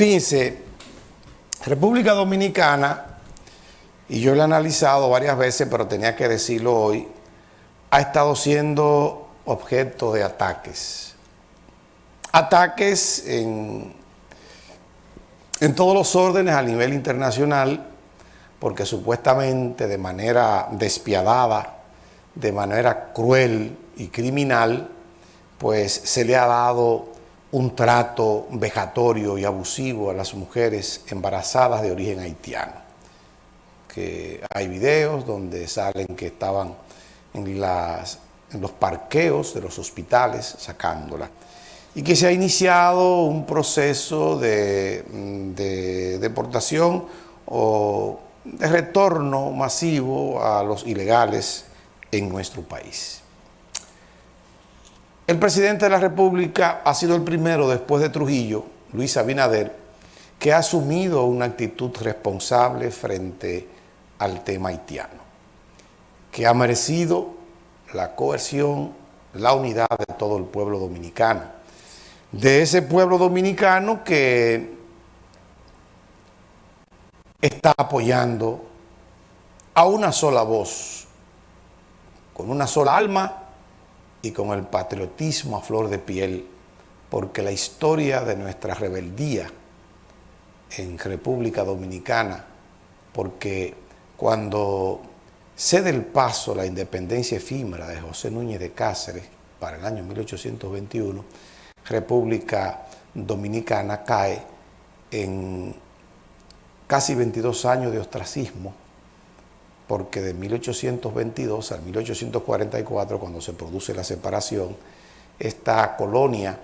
Fíjense, República Dominicana, y yo lo he analizado varias veces, pero tenía que decirlo hoy, ha estado siendo objeto de ataques. Ataques en, en todos los órdenes a nivel internacional, porque supuestamente de manera despiadada, de manera cruel y criminal, pues se le ha dado un trato vejatorio y abusivo a las mujeres embarazadas de origen haitiano. Que hay videos donde salen que estaban en, los parqueos de los hospitales sacándola. Y que se ha iniciado un proceso de, de deportación o de retorno masivo a los ilegales en nuestro país. El presidente de la República ha sido el primero después de Trujillo, Luis Abinader, que ha asumido una actitud responsable frente al tema haitiano, que ha merecido la coerción, la unidad de todo el pueblo dominicano, de ese pueblo dominicano que está apoyando a una sola voz, con una sola alma y con el patriotismo a flor de piel, porque la historia de nuestra rebeldía en República Dominicana, porque cuando cede el paso la independencia efímera de José Núñez de Cáceres para el año 1821, República Dominicana cae en casi 22 años de ostracismo, porque de 1822 al 1844, cuando se produce la separación, esta colonia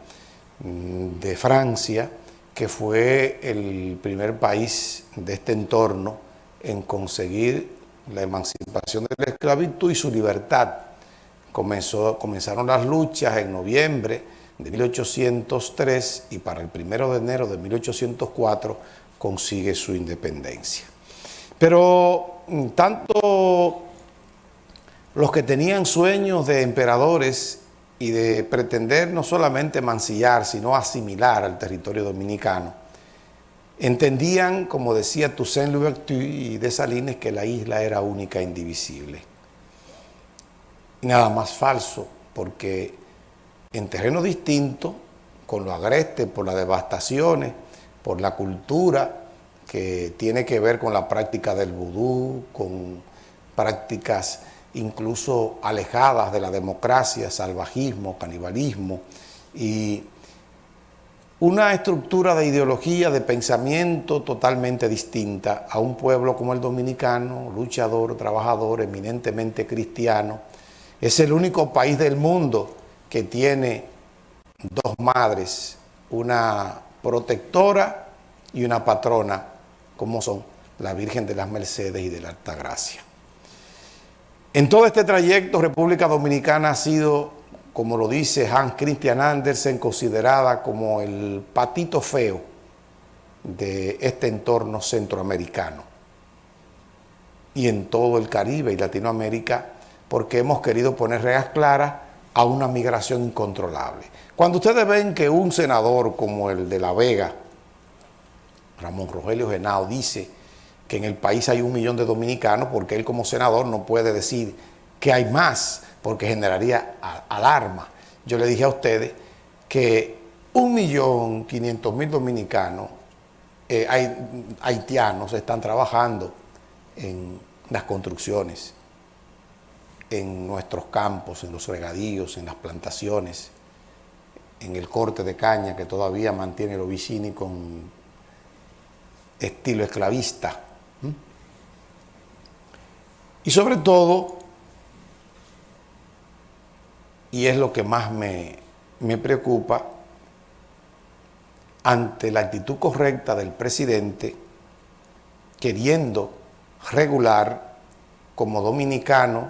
mm, de Francia, que fue el primer país de este entorno en conseguir la emancipación de la esclavitud y su libertad. Comenzaron las luchas en noviembre de 1803 y para el primero de enero de 1804 consigue su independencia. Pero tanto los que tenían sueños de emperadores y de pretender no solamente mancillar, sino asimilar al territorio dominicano, entendían, como decía Toussaint Louverture y Dessalines, que la isla era única e indivisible. Y nada más falso, porque en terreno distinto, con lo agreste por las devastaciones, por la cultura que tiene que ver con la práctica del vudú, con prácticas incluso alejadas de la democracia, salvajismo, canibalismo y una estructura de ideología, de pensamiento totalmente distinta a un pueblo como el dominicano, luchador, trabajador, eminentemente cristiano. Es el único país del mundo que tiene dos madres, una protectora y una patrona, como son la Virgen de las Mercedes y de la Altagracia. En todo este trayecto, República Dominicana ha sido, como lo dice Hans Christian Andersen, considerada como el patito feo de este entorno centroamericano y en todo el Caribe y Latinoamérica, porque hemos querido poner reglas claras a una migración incontrolable. Cuando ustedes ven que un senador como el de La Vega, Ramón Rogelio Genao, dice que en el país hay un millón de dominicanos, porque él como senador no puede decir que hay más, porque generaría alarma. Yo le dije a ustedes que un millón quinientos mil dominicanos, eh, haitianos, están trabajando en las construcciones, en nuestros campos, en los regadíos, en las plantaciones, en el corte de caña que todavía mantiene el Ovicini con estilo esclavista. Y sobre todo, y es lo que más me, me preocupa, ante la actitud correcta del presidente, queriendo regular como dominicano,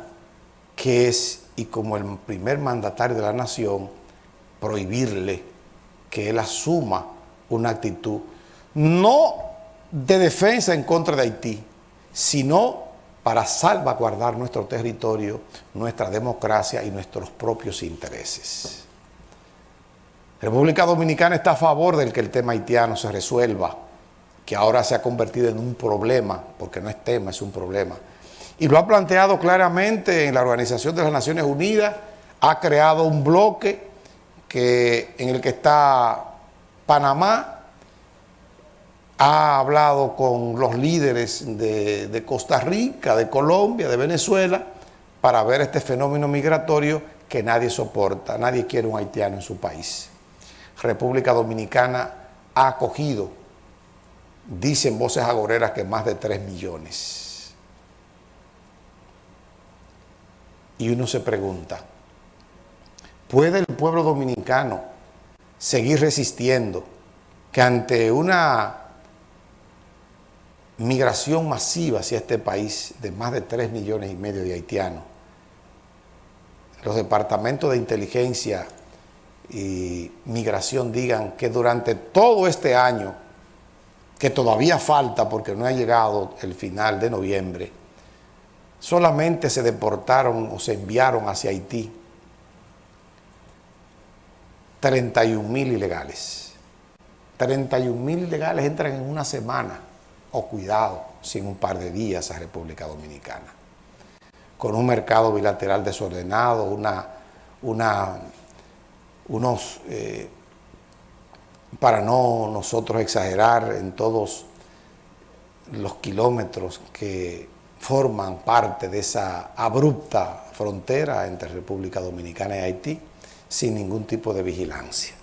que es y como el primer mandatario de la nación, prohibirle que él asuma una actitud no de defensa en contra de Haití, sino para salvaguardar nuestro territorio, nuestra democracia y nuestros propios intereses. República Dominicana está a favor del que el tema haitiano se resuelva, que ahora se ha convertido en un problema, porque no es tema, es un problema. Y lo ha planteado claramente en la Organización de las Naciones Unidas, ha creado un bloque que, en el que está Panamá, ha hablado con los líderes de, Costa Rica, de Colombia, de Venezuela, para ver este fenómeno migratorio que nadie soporta, nadie quiere un haitiano en su país. República Dominicana ha acogido, dicen voces agoreras, que más de 3 millones. Y uno se pregunta, ¿puede el pueblo dominicano seguir resistiendo que ante una migración masiva hacia este país de más de 3 millones y medio de haitianos, los departamentos de inteligencia y migración digan que durante todo este año, que todavía falta porque no ha llegado el final de noviembre, solamente se deportaron o se enviaron hacia Haití 31 mil ilegales. 31 mil ilegales entran en una semana, o cuidado, sin un par de días a República Dominicana. Con un mercado bilateral desordenado, una, unos, eh, para no nosotros exagerar en todos los kilómetros que forman parte de esa abrupta frontera entre República Dominicana y Haití, sin ningún tipo de vigilancia.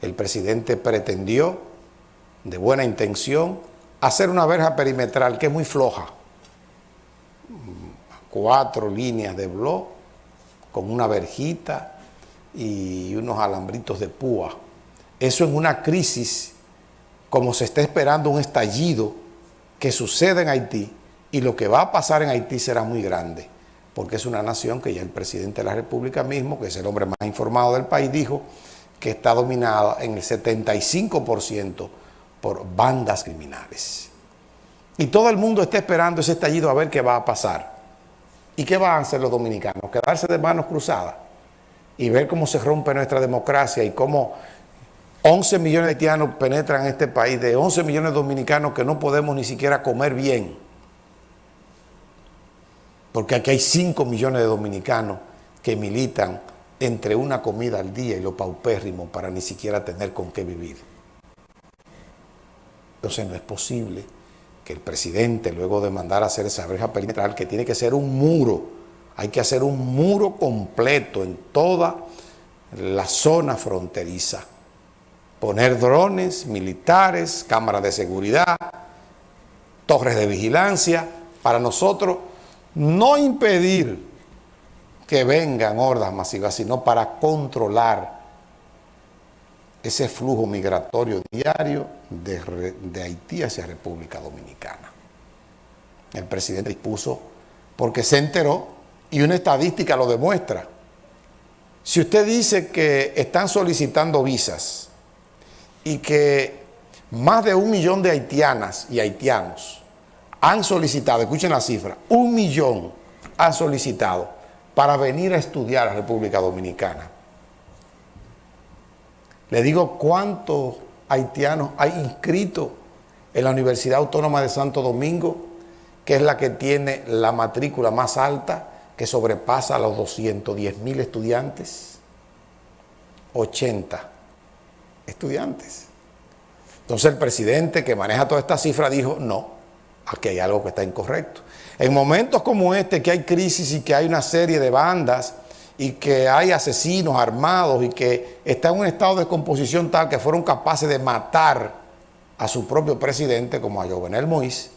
El presidente pretendió, de buena intención, hacer una verja perimetral que es muy floja, cuatro líneas de blog, con una verjita, y unos alambritos de púa. Eso en una crisis, como se está esperando un estallido que sucede en Haití, y lo que va a pasar en Haití será muy grande, porque es una nación que ya el presidente de la República mismo, que es el hombre más informado del país, dijo que está dominada en el 75% por bandas criminales. Y todo el mundo está esperando ese estallido a ver qué va a pasar. ¿Y qué van a hacer los dominicanos? ¿Quedarse de manos cruzadas? y ver cómo se rompe nuestra democracia y cómo 11 millones de haitianos penetran en este país, de 11 millones de dominicanos que no podemos ni siquiera comer bien. Porque aquí hay 5 millones de dominicanos que militan entre una comida al día y lo paupérrimo para ni siquiera tener con qué vivir. Entonces no es posible que el presidente, luego de mandar a hacer esa verja perimetral, que tiene que ser un muro, hay que hacer un muro completo en toda la zona fronteriza. Poner drones militares, cámaras de seguridad, torres de vigilancia, para nosotros no impedir que vengan hordas masivas, sino para controlar ese flujo migratorio diario de, Haití hacia República Dominicana. El presidente dispuso, porque se enteró y una estadística lo demuestra. Si usted dice que están solicitando visas y que más de un millón de haitianas y haitianos han solicitado, escuchen la cifra, un millón han solicitado para venir a estudiar a República Dominicana. Le digo cuántos haitianos hay inscritos en la Universidad Autónoma de Santo Domingo, que es la que tiene la matrícula más alta que sobrepasa a los 210 mil estudiantes, 80 estudiantes. Entonces el presidente que maneja toda esta cifra dijo, no, aquí hay algo que está incorrecto. En momentos como este, que hay crisis y que hay una serie de bandas y que hay asesinos armados y que está en un estado de composición tal que fueron capaces de matar a su propio presidente como a Jovenel Moïse,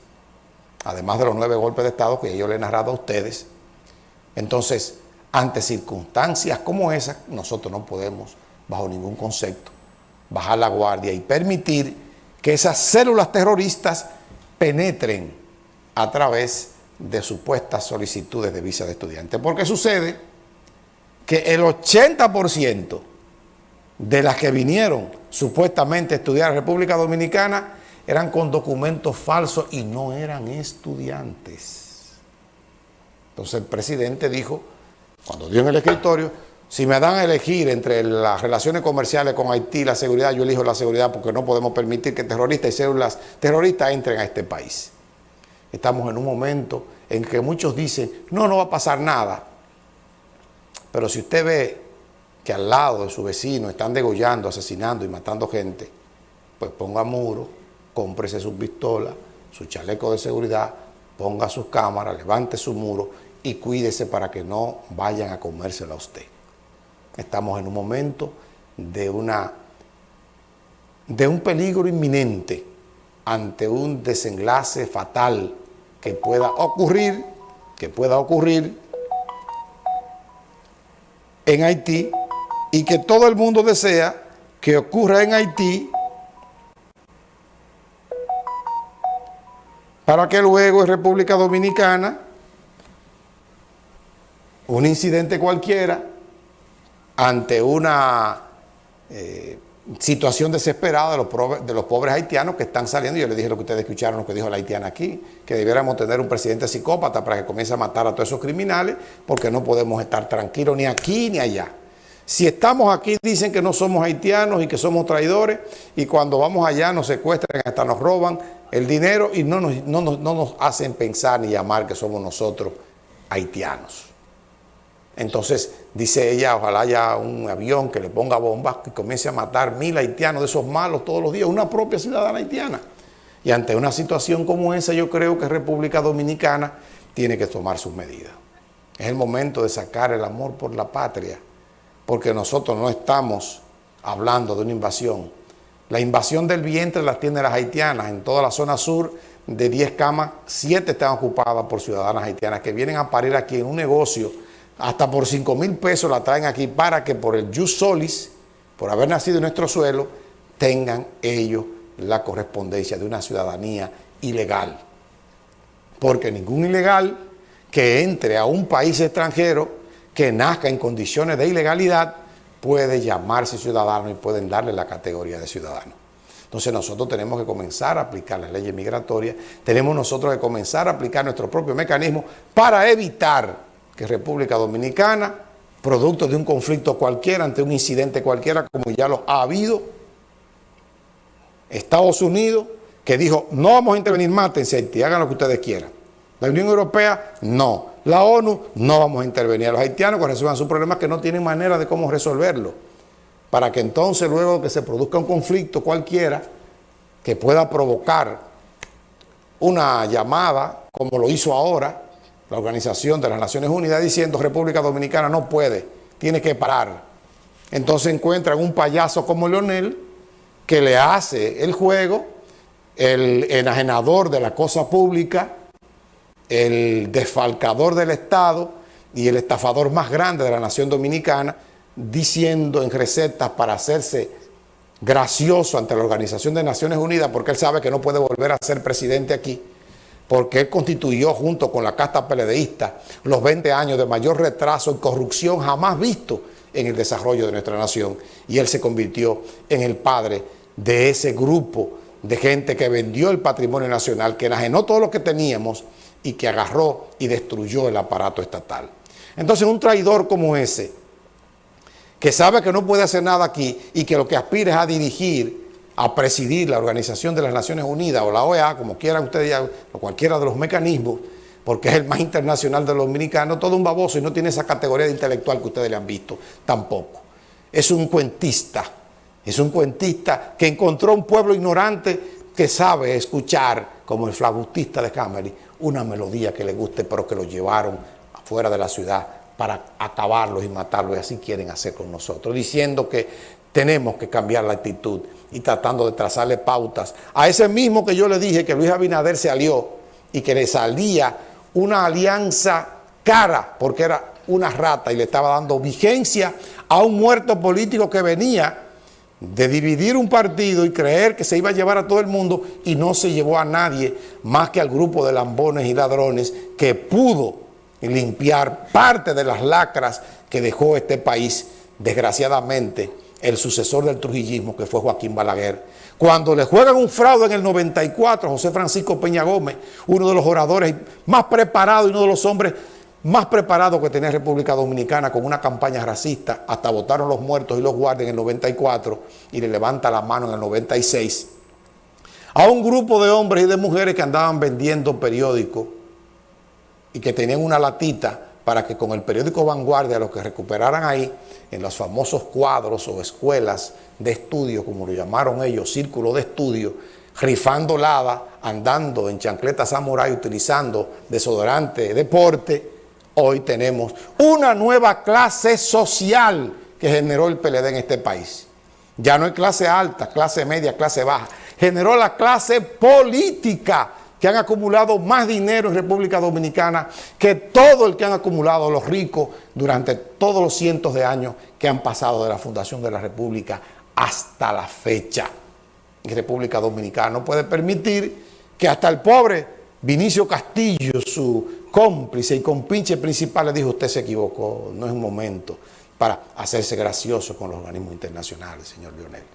además de los nueve golpes de Estado que yo le he narrado a ustedes, entonces, ante circunstancias como esas, nosotros no podemos, bajo ningún concepto, bajar la guardia y permitir que esas células terroristas penetren a través de supuestas solicitudes de visa de estudiante. Porque sucede que el 80% de las que vinieron supuestamente a estudiar en República Dominicana eran con documentos falsos y no eran estudiantes. Entonces el presidente dijo, cuando dio en el escritorio, Si me dan a elegir entre las relaciones comerciales con Haití y la seguridad, yo elijo la seguridad porque no podemos permitir que terroristas y células terroristas entren a este país. Estamos en un momento en que muchos dicen, no, no va a pasar nada. Pero si usted ve que al lado de su vecino están degollando, asesinando y matando gente, pues ponga muro, cómprese su pistola, su chaleco de seguridad, ponga sus cámaras, levante su muro y cuídese para que no vayan a comérselo a usted. Estamos en un momento de, una, de un peligro inminente ante un desenlace fatal que pueda ocurrir, que pueda ocurrir en Haití y que todo el mundo desea que ocurra en Haití para que luego en República Dominicana un incidente cualquiera ante una eh, situación desesperada de los, de los, pobres haitianos que están saliendo. Yo les dije lo que ustedes escucharon, lo que dijo la haitiana aquí, que debiéramos tener un presidente psicópata para que comience a matar a todos esos criminales, porque no podemos estar tranquilos ni aquí ni allá. Si estamos aquí dicen que no somos haitianos y que somos traidores y cuando vamos allá nos secuestran, hasta nos roban el dinero y no nos, no nos hacen pensar ni llamar que somos nosotros haitianos. Entonces, dice ella, ojalá haya un avión que le ponga bombas y comience a matar mil haitianos de esos malos todos los días, una propia ciudadana haitiana. Y ante una situación como esa, yo creo que República Dominicana tiene que tomar sus medidas. Es el momento de sacar el amor por la patria, porque nosotros no estamos hablando de una invasión. La invasión del vientre la tienen las haitianas. En toda la zona sur, de 10 camas, 7 están ocupadas por ciudadanas haitianas que vienen a parir aquí en un negocio hasta por 5 mil pesos la traen aquí para que por el jus solis, por haber nacido en nuestro suelo, tengan ellos la correspondencia de una ciudadanía ilegal. Porque ningún ilegal que entre a un país extranjero, que nazca en condiciones de ilegalidad, puede llamarse ciudadano y pueden darle la categoría de ciudadano. Entonces nosotros tenemos que comenzar a aplicar las leyes migratorias, tenemos nosotros que comenzar a aplicar nuestro propio mecanismo para evitar que República Dominicana, producto de un conflicto cualquiera, ante un incidente cualquiera, como ya lo ha habido, Estados Unidos, que dijo, no vamos a intervenir, mátense Haití, hagan lo que ustedes quieran. La Unión Europea, no. La ONU, no vamos a intervenir. Los haitianos que resuelvan sus problemas que no tienen manera de cómo resolverlo. Para que entonces luego que se produzca un conflicto cualquiera que pueda provocar una llamada, como lo hizo ahora, la Organización de las Naciones Unidas diciendo República Dominicana no puede, tiene que parar. Entonces encuentran un payaso como Leonel que le hace el juego, el enajenador de la cosa pública, el desfalcador del Estado y el estafador más grande de la nación dominicana, diciendo en recetas para hacerse gracioso ante la Organización de Naciones Unidas porque él sabe que no puede volver a ser presidente aquí, porque él constituyó junto con la casta peledeísta los 20 años de mayor retraso y corrupción jamás visto en el desarrollo de nuestra nación. Y él se convirtió en el padre de ese grupo de gente que vendió el patrimonio nacional, que enajenó todo lo que teníamos y que agarró y destruyó el aparato estatal. Entonces un traidor como ese, que sabe que no puede hacer nada aquí y que lo que aspira es a dirigir a presidir la Organización de las Naciones Unidas o la OEA, como quieran ustedes, o cualquiera de los mecanismos, porque es el más internacional de los dominicanos, todo un baboso y no tiene esa categoría de intelectual que ustedes le han visto, tampoco. Es un cuentista, es un cuentista que encontró un pueblo ignorante que sabe escuchar, como el flagutista de Cameron, una melodía que le guste, pero que lo llevaron afuera de la ciudad para acabarlos y matarlos, y así quieren hacer con nosotros, diciendo que tenemos que cambiar la actitud y tratando de trazarle pautas. A ese mismo que yo le dije que Luis Abinader se alió y que le salía una alianza cara, porque era una rata y le estaba dando vigencia a un muerto político que venía de dividir un partido y creer que se iba a llevar a todo el mundo y no se llevó a nadie más que al grupo de lambones y ladrones que pudo limpiar parte de las lacras que dejó este país desgraciadamente el sucesor del trujillismo, que fue Joaquín Balaguer. Cuando le juegan un fraude en el 94 José Francisco Peña Gómez, uno de los oradores más preparados y uno de los hombres más preparado que tenía República Dominicana con una campaña racista, hasta votaron los muertos y los guardias en el 94 y le levanta la mano en el 96, a un grupo de hombres y de mujeres que andaban vendiendo periódicos y que tenían una latita para que con el periódico Vanguardia, los que recuperaran ahí, en los famosos cuadros o escuelas de estudio, como lo llamaron ellos, círculo de estudio, rifando lava, andando en chancleta samurai, utilizando desodorante, deporte, hoy tenemos una nueva clase social que generó el PLD en este país. Ya no hay clase alta, clase media, clase baja. Generó la clase política que han acumulado más dinero en República Dominicana que todo el que han acumulado los ricos durante todos los cientos de años que han pasado de la fundación de la República hasta la fecha. Y República Dominicana no puede permitir que hasta el pobre Vinicio Castillo, su cómplice y compinche principal, le dijo, usted se equivocó, no es un momento para hacerse gracioso con los organismos internacionales, señor Lionel.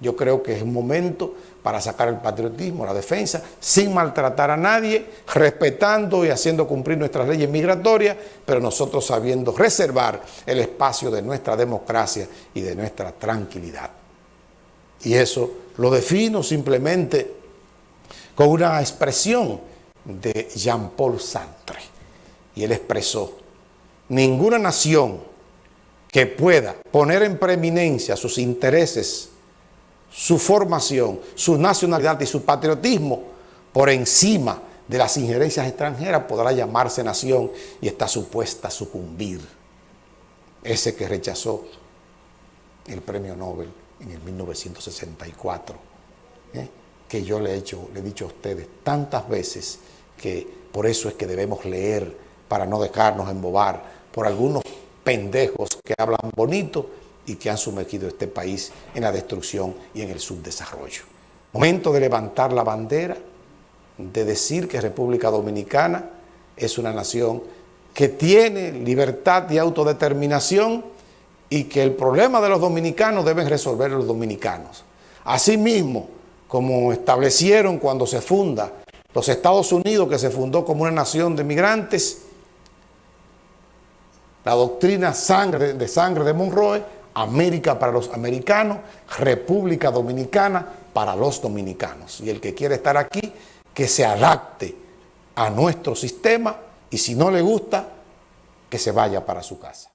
Yo creo que es un momento para sacar el patriotismo, la defensa, sin maltratar a nadie, respetando y haciendo cumplir nuestras leyes migratorias, pero nosotros sabiendo reservar el espacio de nuestra democracia y de nuestra tranquilidad. Y eso lo defino simplemente con una expresión de Jean-Paul Sartre. Y él expresó, ninguna nación que pueda poner en preeminencia sus intereses, su formación, su nacionalidad y su patriotismo por encima de las injerencias extranjeras podrá llamarse nación y está supuesta a sucumbir. Ese que rechazó el premio Nobel en el 1964, ¿eh? que yo le he, hecho, le he dicho a ustedes tantas veces que por eso es que debemos leer para no dejarnos embobar por algunos pendejos que hablan bonito y que han sumergido este país en la destrucción y en el subdesarrollo. Momento de levantar la bandera, de decir que República Dominicana es una nación que tiene libertad y autodeterminación y que el problema de los dominicanos deben resolver los dominicanos. Asimismo, como establecieron cuando se funda los Estados Unidos, que se fundó como una nación de migrantes, la doctrina de sangre de Monroe, América para los americanos, República Dominicana para los dominicanos. Y el que quiere estar aquí, que se adapte a nuestro sistema y si no le gusta, que se vaya para su casa.